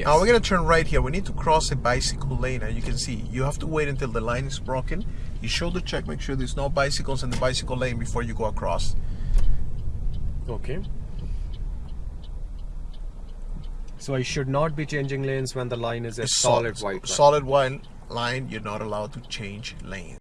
Yes. Now we're gonna turn right here. We need to cross a bicycle lane, and you can see you have to wait until the line is broken. You shoulder check, make sure there's no bicycles in the bicycle lane before you go across. Okay. So I should not be changing lanes when the line is a solid white line. Solid white line. You're not allowed to change lanes.